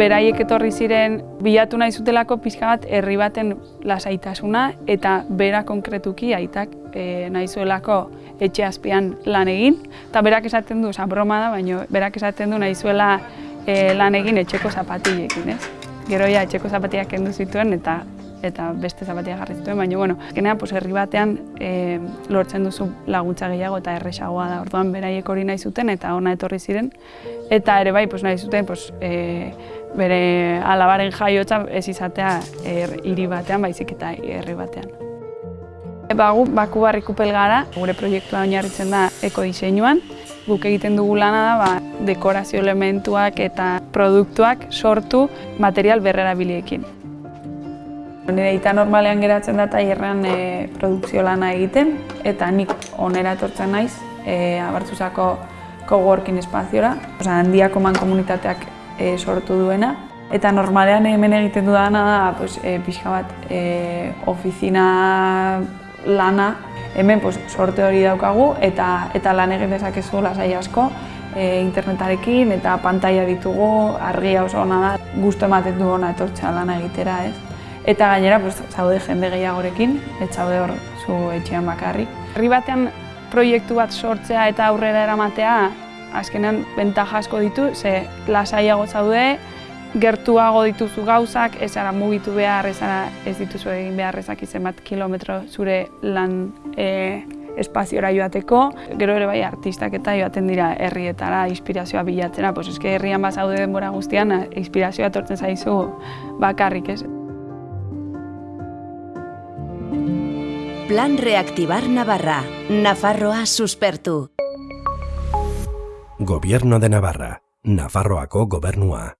beraiek etorri ziren bilatu nahi zutelako pixka bat herri baten lasaitasuna eta bera konkretuki aitak e, nahi zuelako etxe azpian lan egin. Eta berak esaten du, oza, broma da, baina berak esaten du nahi zuela e, lan egin etxeko zapatilekin, ez? Gero ja, etxeko zapatiak kendu zituen eta eta beste zapatia jarri zituen, baina bueno, genean pues herri batean e, lortzen duzu laguntza gehiago eta erresagoa da. Orduan beraiek hori nahi zuten eta ona etorri ziren eta ere bai pues nahi zuten pues e, bere alabaren jaiotza ez izatea er, hiri batean, baizik eta herri batean. Ba, gu baku barrikupel gara, gure proiektua oinarritzen da ekodiseinuan. Guk egiten dugu lana da ba, dekorazio elementuak eta produktuak sortu material berrerabiliekin. Nire eta normalean geratzen da tailerrean e, produkzio lana egiten eta nik onera etortzen naiz e, abartzuzako coworking espaziora, Osa, handiako man komunitateak e, sortu duena. Eta normalean hemen egiten dudana da pues, e, pixka bat e, ofizina lana hemen pues, sorte hori daukagu eta eta lan egin dezakezu lasai asko e, internetarekin eta pantaila ditugu, argia oso ona da, gustu ematen du ona etortzea lana egitera, ez? Eta gainera, pues, zaude jende gehiagorekin, ez zaude hor zu etxean bakarrik. Herri batean proiektu bat sortzea eta aurrera eramatea azkenean bentaja asko ditu, ze lasaiago zaude, gertuago dituzu gauzak, ez ara mugitu behar, ez ara ez dituzu egin behar ezak bat kilometro zure lan e, espaziora joateko. Gero ere bai artistak eta joaten dira herrietara inspirazioa bilatzera, pues eske herrian bazaude denbora guztian, inspirazioa etortzen zaizu bakarrik ez. Plan Reactivar Navarra. Nafarroa suspertu. Gobierno de Navarra. Nafarroako gobernua.